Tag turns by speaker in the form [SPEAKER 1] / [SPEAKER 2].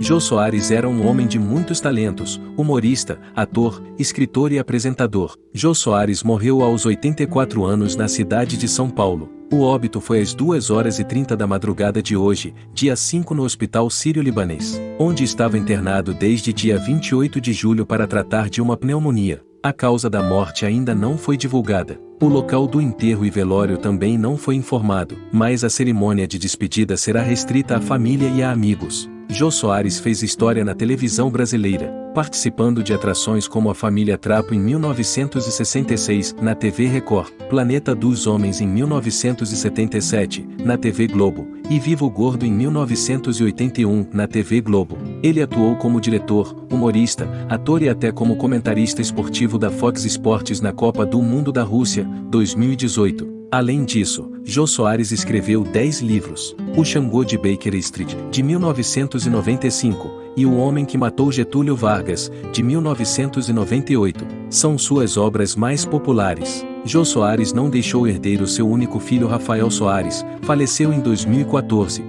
[SPEAKER 1] Jô Soares era um homem de muitos talentos, humorista, ator, escritor e apresentador. Jô Soares morreu aos 84 anos na cidade de São Paulo. O óbito foi às 2 horas e 30 da madrugada de hoje, dia 5 no Hospital Sírio-Libanês, onde estava internado desde dia 28 de julho para tratar de uma pneumonia. A causa da morte ainda não foi divulgada. O local do enterro e velório também não foi informado, mas a cerimônia de despedida será restrita à família e a amigos. Jô Soares fez história na televisão brasileira, participando de atrações como A Família Trapo em 1966, na TV Record, Planeta dos Homens em 1977, na TV Globo, e Vivo Gordo em 1981, na TV Globo. Ele atuou como diretor, humorista, ator e até como comentarista esportivo da Fox Sports na Copa do Mundo da Rússia, 2018. Além disso, Jô Soares escreveu 10 livros: O Xangô de Baker Street, de 1995, e O Homem que Matou Getúlio Vargas, de 1998. São suas obras mais populares. Jô Soares não deixou herdeiro seu único filho Rafael Soares, faleceu em 2014,